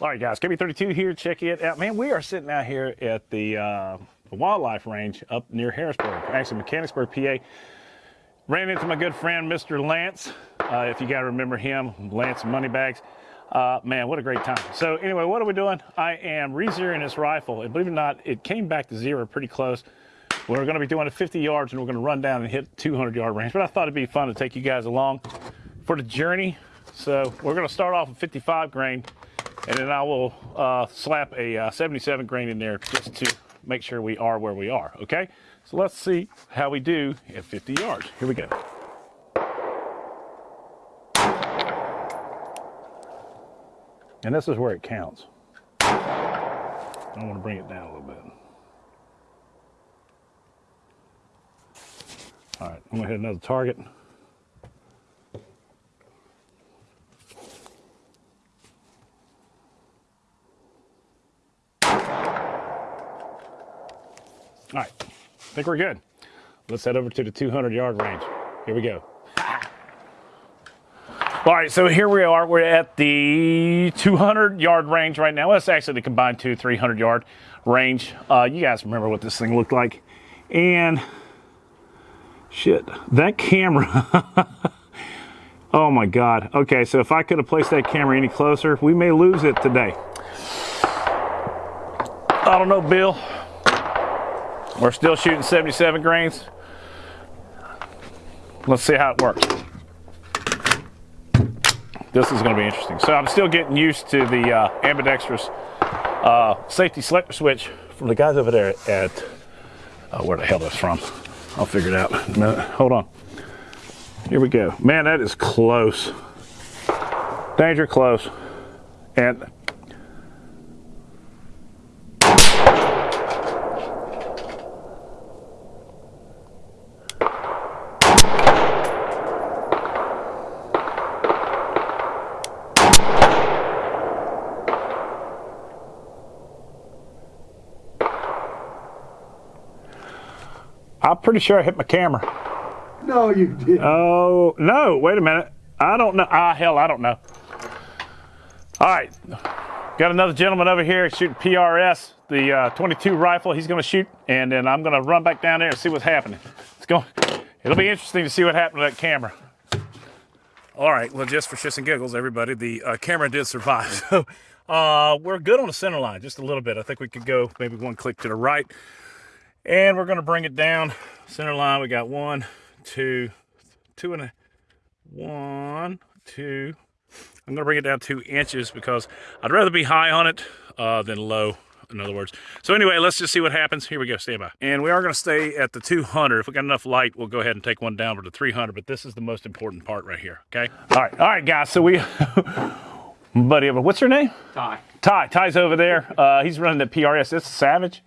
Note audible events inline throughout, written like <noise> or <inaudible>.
All right, guys, KB32 here. Check it out. Man, we are sitting out here at the, uh, the wildlife range up near Harrisburg, actually Mechanicsburg, PA. Ran into my good friend, Mr. Lance. Uh, if you got to remember him, Lance Moneybags. Uh, man, what a great time. So anyway, what are we doing? I am re-zeroing this rifle. And believe it or not, it came back to zero pretty close. We're going to be doing it 50 yards and we're going to run down and hit 200 yard range. But I thought it'd be fun to take you guys along for the journey. So we're going to start off with 55 grain and then I will uh, slap a uh, 77 grain in there just to make sure we are where we are, okay? So let's see how we do at 50 yards. Here we go. And this is where it counts. I want to bring it down a little bit. All right, I'm gonna hit another target. All right, I think we're good. Let's head over to the 200 yard range. Here we go. <laughs> All right, so here we are. We're at the 200 yard range right now. That's actually the combined two, 300 yard range. Uh, you guys remember what this thing looked like. And shit, that camera. <laughs> oh my God. Okay, so if I could have placed that camera any closer, we may lose it today. I don't know, Bill. We're still shooting 77 grains. Let's see how it works. This is going to be interesting. So I'm still getting used to the uh, ambidextrous uh, safety selector switch from the guys over there at, uh, where the hell that's from. I'll figure it out. No, hold on. Here we go. Man, that is close. Danger close. And I'm pretty sure I hit my camera. No, you did. Oh, no, wait a minute. I don't know. Ah, hell, I don't know. All right. Got another gentleman over here shooting PRS, the uh, 22 rifle. He's going to shoot, and then I'm going to run back down there and see what's happening. It's going. It'll be interesting to see what happened to that camera. All right, well, just for shits and giggles, everybody, the uh, camera did survive. <laughs> So uh, we're good on the center line, just a little bit. I think we could go maybe one click to the right. And we're gonna bring it down center line. We got one, two, two and a, one, two. I'm gonna bring it down two inches because I'd rather be high on it uh, than low, in other words. So anyway, let's just see what happens. Here we go, stand by. And we are gonna stay at the 200. If we got enough light, we'll go ahead and take one down to 300, but this is the most important part right here, okay? All right, all right, guys, so we, <laughs> buddy, of a what's your name? Ty. Ty, Ty's over there. Uh, he's running the PRS. It's Savage.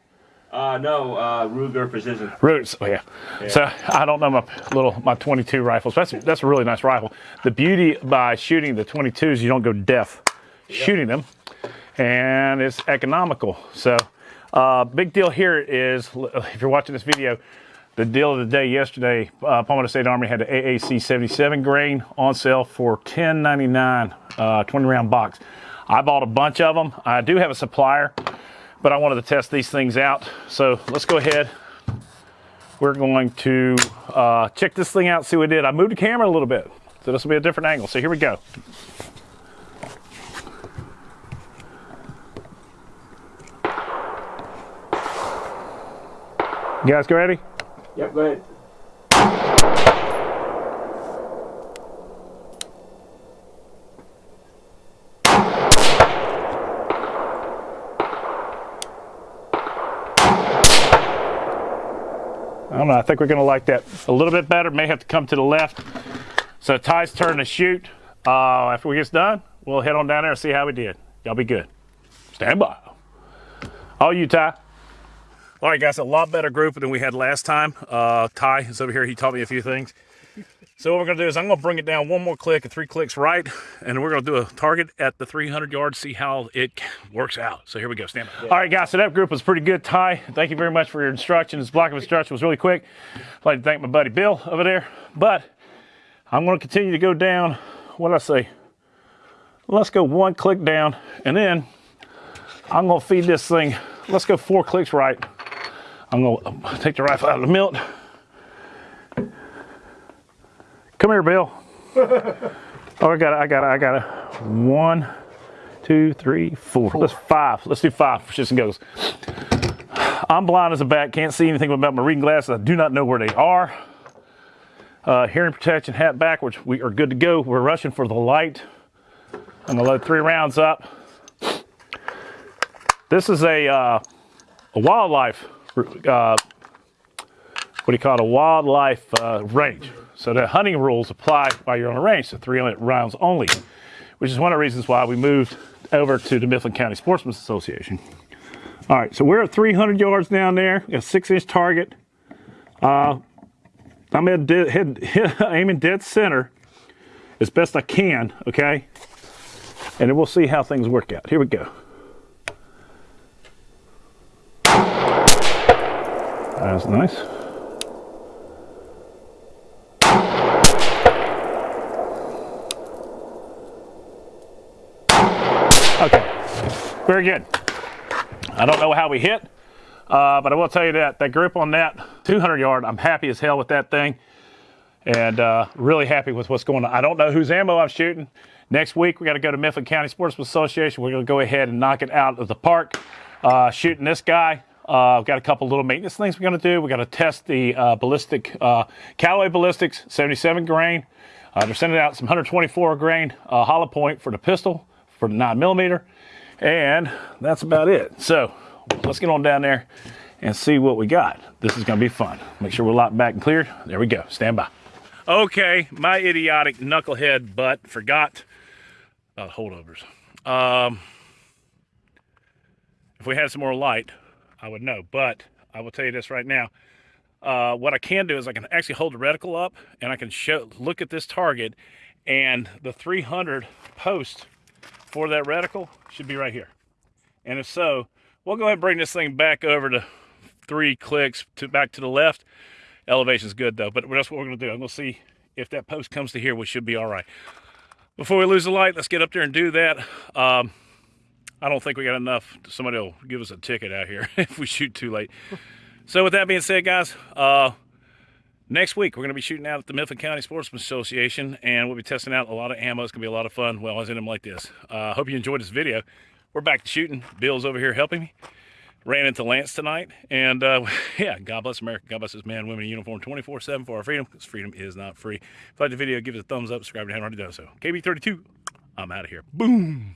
Uh, no, uh, Ruger Precision. Roots, oh yeah. yeah. So I don't know my little my 22 rifles. That's that's a really nice rifle. The beauty by shooting the 22s, you don't go deaf yep. shooting them, and it's economical. So uh, big deal here is if you're watching this video, the deal of the day yesterday, uh, Palmetto State Armory had the AAC 77 grain on sale for 10.99, uh, 20 round box. I bought a bunch of them. I do have a supplier but I wanted to test these things out. So let's go ahead. We're going to uh, check this thing out, see what it did. I moved the camera a little bit, so this will be a different angle. So here we go. You guys go ready? Yep, go ahead. Don't know. I think we're going to like that a little bit better. May have to come to the left. So Ty's turn to shoot. Uh, after we get done, we'll head on down there and see how we did. Y'all be good. Stand by. All you, Ty. All right, guys, a lot better group than we had last time. Uh, Ty is over here. He taught me a few things. So what we're gonna do is I'm gonna bring it down one more click and three clicks right, and we're gonna do a target at the 300 yards, see how it works out. So here we go, stand by. All right, guys, so that group was pretty good. Ty, thank you very much for your instructions. Block of instruction was really quick. I'd like to thank my buddy Bill over there, but I'm gonna continue to go down, what did I say? Let's go one click down, and then I'm gonna feed this thing. Let's go four clicks right. I'm gonna take the rifle out of the milt. Come here, Bill. <laughs> Oh, I got it, I got it, I got it. One, two, three, four. Let's five. Let's do five for shits and goes. I'm blind as a bat, can't see anything without my reading glasses. I do not know where they are. Uh, hearing protection, hat backwards. We are good to go. We're rushing for the light. I'm gonna load three rounds up. This is a, uh, a wildlife, uh, what do you call it, a wildlife uh, range. So the hunting rules apply while you're on a range, so three rounds only, which is one of the reasons why we moved over to the Mifflin County Sportsman's Association. All right, so we're at 300 yards down there, a six inch target. Uh, I'm at dead, head, <laughs> aiming dead center as best I can, okay? And then we'll see how things work out. Here we go. That's nice. Very good. I don't know how we hit, uh, but I will tell you that that grip on that 200 yard, I'm happy as hell with that thing, and uh, really happy with what's going on. I don't know whose ammo I'm shooting. Next week we got to go to Mifflin County Sportsman Association. We're going to go ahead and knock it out of the park. Uh, shooting this guy. Uh, I've got a couple little maintenance things we're going to do. We got to test the uh, ballistic uh, Callaway Ballistics 77 grain. Uh, they're sending out some 124 grain hollow point for the pistol for the 9 millimeter, and that's about it. So let's get on down there and see what we got. This is going to be fun. Make sure we're locked back and cleared. There we go. Stand by. Okay, my idiotic knucklehead butt forgot about holdovers. Um, if we had some more light, I would know. But I will tell you this right now. Uh, what I can do is I can actually hold the reticle up and I can show, look at this target and the 300 post for that reticle should be right here. And if so, we'll go ahead and bring this thing back over to three clicks to back to the left. Elevation's good though, but that's what we're gonna do. I'm gonna see if that post comes to here, we should be all right. Before we lose the light, let's get up there and do that. Um, I don't think we got enough. Somebody will give us a ticket out here <laughs> if we shoot too late. So with that being said, guys, uh, next week we're going to be shooting out at the Mifflin County Sportsman Association, and we'll be testing out a lot of ammo. It's going to be a lot of fun. Well, I was in them like this. I uh, hope you enjoyed this video. We're back to shooting. Bill's over here helping me. Ran into Lance tonight, and uh, <laughs> yeah, God bless America. God bless this man, women in uniform 24-7 for our freedom, because freedom is not free. If you like the video, give it a thumbs up, subscribe if you haven't already done so. KB32, I'm out of here. Boom.